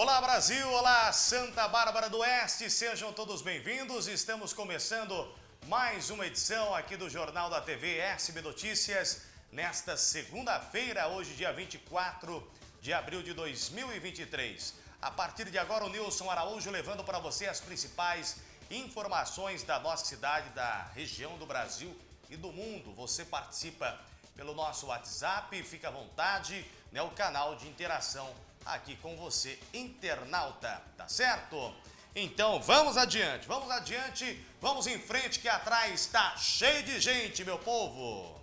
Olá Brasil, olá Santa Bárbara do Oeste, sejam todos bem-vindos. Estamos começando mais uma edição aqui do Jornal da TV SB Notícias nesta segunda-feira, hoje dia 24 de abril de 2023. A partir de agora o Nilson Araújo levando para você as principais informações da nossa cidade, da região do Brasil e do mundo. Você participa pelo nosso WhatsApp, fica à vontade, né, o canal de interação aqui com você, internauta, tá certo? Então vamos adiante, vamos adiante, vamos em frente que atrás está cheio de gente, meu povo.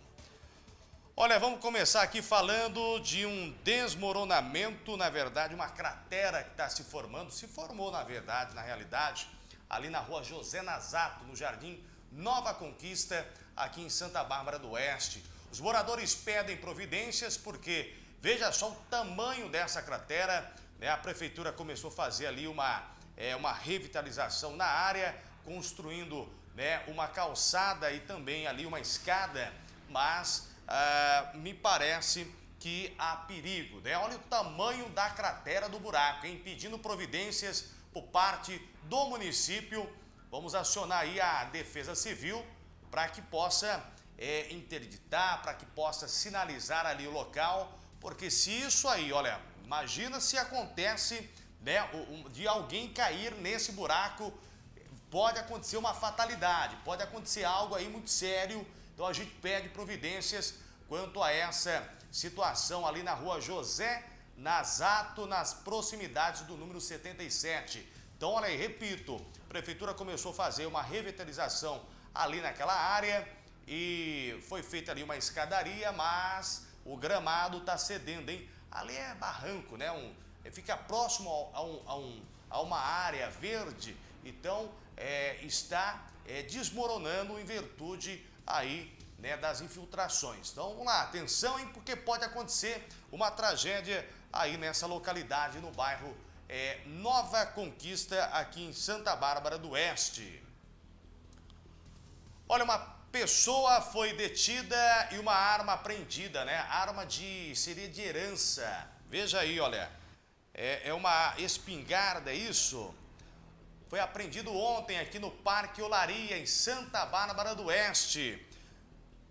Olha, vamos começar aqui falando de um desmoronamento, na verdade, uma cratera que está se formando, se formou na verdade, na realidade, ali na rua José Nazato, no Jardim Nova Conquista, aqui em Santa Bárbara do Oeste. Os moradores pedem providências porque Veja só o tamanho dessa cratera. Né? A prefeitura começou a fazer ali uma, é, uma revitalização na área, construindo né, uma calçada e também ali uma escada, mas ah, me parece que há perigo. Né? Olha o tamanho da cratera do buraco, hein? pedindo providências por parte do município. Vamos acionar aí a Defesa Civil para que possa é, interditar, para que possa sinalizar ali o local porque se isso aí, olha, imagina se acontece né, de alguém cair nesse buraco, pode acontecer uma fatalidade, pode acontecer algo aí muito sério. Então a gente pede providências quanto a essa situação ali na rua José Nazato, nas proximidades do número 77. Então, olha aí, repito, a prefeitura começou a fazer uma revitalização ali naquela área e foi feita ali uma escadaria, mas o gramado está cedendo, hein? Ali é barranco, né? Um, é, fica próximo a, um, a, um, a, uma área verde, então é, está é, desmoronando em virtude aí né, das infiltrações. Então vamos lá, atenção, hein? Porque pode acontecer uma tragédia aí nessa localidade, no bairro é, Nova Conquista, aqui em Santa Bárbara do Oeste. Olha, uma Pessoa foi detida e uma arma apreendida, né? Arma de seria de herança. Veja aí, olha. É, é uma espingarda, é isso? Foi apreendido ontem aqui no Parque Olaria, em Santa Bárbara do Oeste.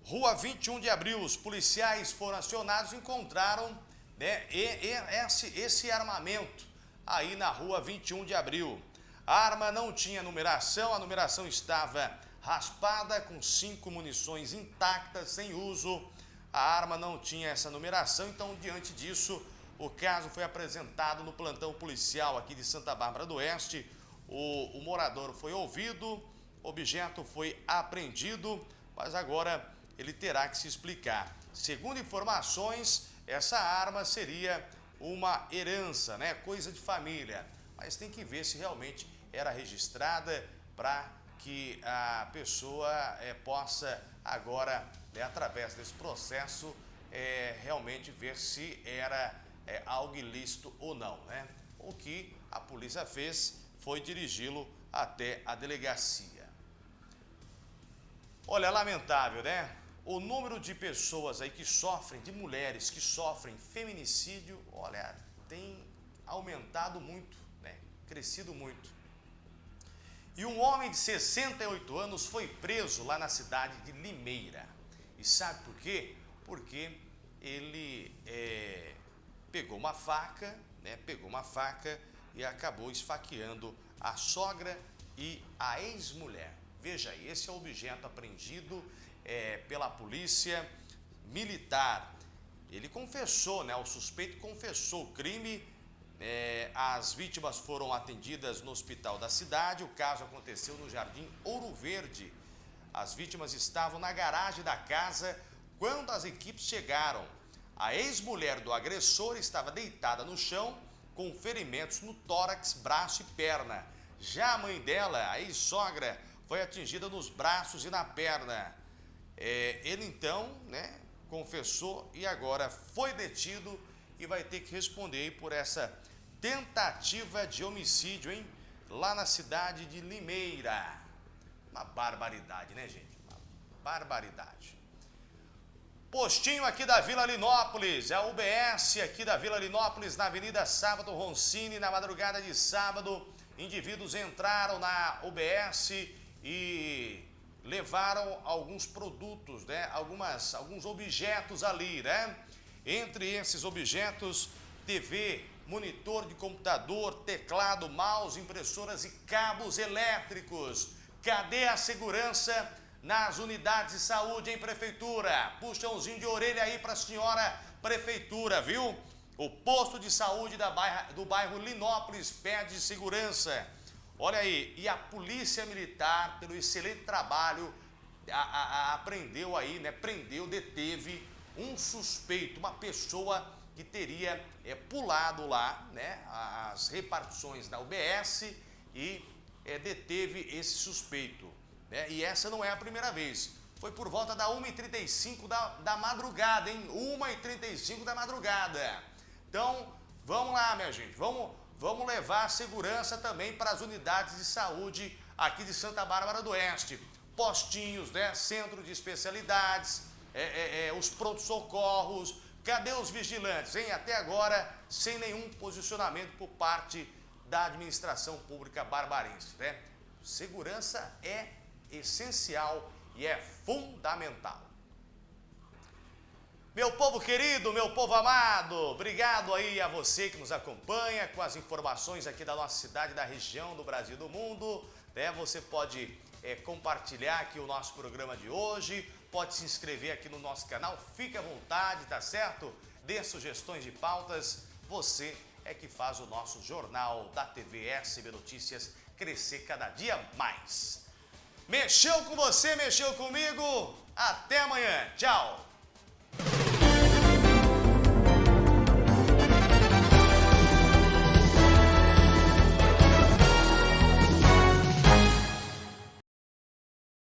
Rua 21 de abril, os policiais foram acionados e encontraram né, e, esse, esse armamento aí na rua 21 de abril. A arma não tinha numeração, a numeração estava raspada com cinco munições intactas, sem uso. A arma não tinha essa numeração, então, diante disso, o caso foi apresentado no plantão policial aqui de Santa Bárbara do Oeste. O, o morador foi ouvido, objeto foi apreendido, mas agora ele terá que se explicar. Segundo informações, essa arma seria uma herança, né? coisa de família. Mas tem que ver se realmente era registrada para que a pessoa é, possa agora, é, através desse processo, é, realmente ver se era algo ilícito ou não. Né? O que a polícia fez foi dirigi-lo até a delegacia. Olha, lamentável, né? O número de pessoas aí que sofrem, de mulheres que sofrem feminicídio, olha, tem aumentado muito, né? Crescido muito. E um homem de 68 anos foi preso lá na cidade de Limeira. E sabe por quê? Porque ele é, pegou uma faca, né, pegou uma faca e acabou esfaqueando a sogra e a ex-mulher. Veja aí, esse é o objeto apreendido é, pela polícia militar. Ele confessou, né, o suspeito confessou o crime é, as vítimas foram atendidas no hospital da cidade. O caso aconteceu no Jardim Ouro Verde. As vítimas estavam na garagem da casa quando as equipes chegaram. A ex-mulher do agressor estava deitada no chão com ferimentos no tórax, braço e perna. Já a mãe dela, a ex-sogra, foi atingida nos braços e na perna. É, ele então né, confessou e agora foi detido e vai ter que responder por essa tentativa de homicídio, hein? Lá na cidade de Limeira. Uma barbaridade, né, gente? Uma barbaridade. Postinho aqui da Vila Linópolis, é a UBS aqui da Vila Linópolis, na Avenida Sábado Roncini, na madrugada de sábado. Indivíduos entraram na UBS e levaram alguns produtos, né? Algumas, alguns objetos ali, né? Entre esses objetos, TV, monitor de computador, teclado, mouse, impressoras e cabos elétricos. Cadê a segurança nas unidades de saúde em prefeitura. Puxãozinho de orelha aí para a senhora prefeitura, viu? O posto de saúde da do bairro Linópolis pede segurança. Olha aí, e a polícia militar, pelo excelente trabalho, a, a, a, apreendeu aí, né? Prendeu, deteve um suspeito, uma pessoa que teria é, pulado lá, né? As repartições da UBS e é, deteve esse suspeito. Né? E essa não é a primeira vez. Foi por volta da 1h35 da, da madrugada, hein? 1h35 da madrugada. Então, vamos lá, minha gente. Vamos, vamos levar segurança também para as unidades de saúde aqui de Santa Bárbara do Oeste. Postinhos, né? Centro de especialidades, é, é, os prontos-socorros. Cadê os vigilantes, hein? Até agora, sem nenhum posicionamento por parte da administração pública barbarense, né? Segurança é essencial e é fundamental. Meu povo querido, meu povo amado, obrigado aí a você que nos acompanha com as informações aqui da nossa cidade, da região, do Brasil do mundo. Né? Você pode é, compartilhar aqui o nosso programa de hoje, pode se inscrever aqui no nosso canal, fique à vontade, tá certo? Dê sugestões de pautas, você é que faz o nosso jornal da TV SB Notícias crescer cada dia mais. Mexeu com você, mexeu comigo. Até amanhã. Tchau.